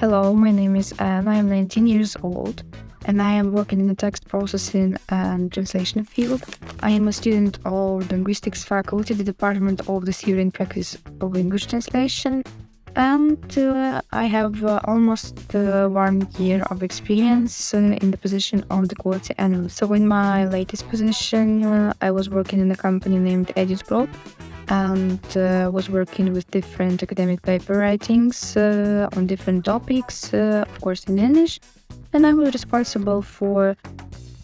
Hello, my name is Anna. I'm 19 years old and I am working in the text processing and translation field. I am a student of linguistics faculty, the Department of the Theory and Practice of English Translation. And uh, I have uh, almost uh, one year of experience in the position of the quality analyst. So in my latest position, uh, I was working in a company named EdusPro and uh, was working with different academic paper writings uh, on different topics, uh, of course in English. And I was responsible for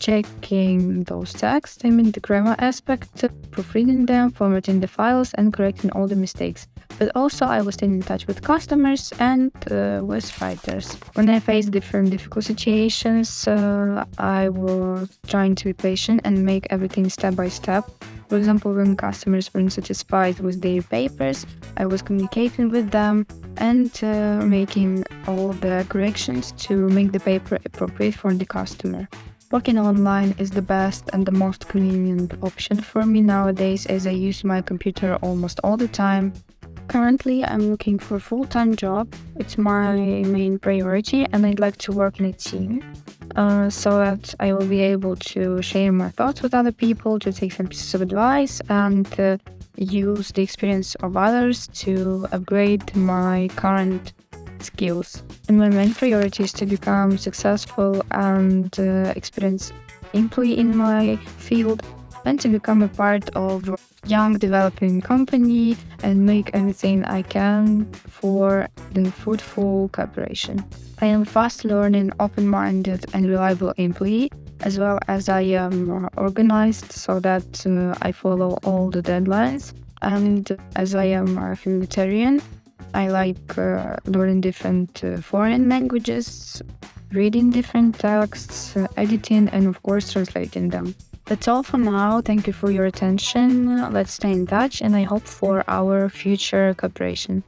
checking those texts, I mean the grammar aspect, proofreading them, formatting the files, and correcting all the mistakes. But also I was staying in touch with customers and uh, with writers. When I faced different difficult situations, uh, I was trying to be patient and make everything step by step for example, when customers weren't satisfied with their papers, I was communicating with them and uh, making all the corrections to make the paper appropriate for the customer. Working online is the best and the most convenient option for me nowadays as I use my computer almost all the time. Currently, I'm looking for a full-time job. It's my main priority and I'd like to work in a team uh, so that I will be able to share my thoughts with other people, to take some pieces of advice, and uh, use the experience of others to upgrade my current skills. And my main priority is to become successful and uh, experienced employee in my field and to become a part of young developing company and make everything I can for the fruitful cooperation. I am fast learning, open-minded and reliable employee as well as I am organized so that uh, I follow all the deadlines and as I am a humanitarian I like uh, learning different uh, foreign languages, reading different texts, uh, editing and of course translating them. That's all for now. Thank you for your attention. Let's stay in touch and I hope for our future cooperation.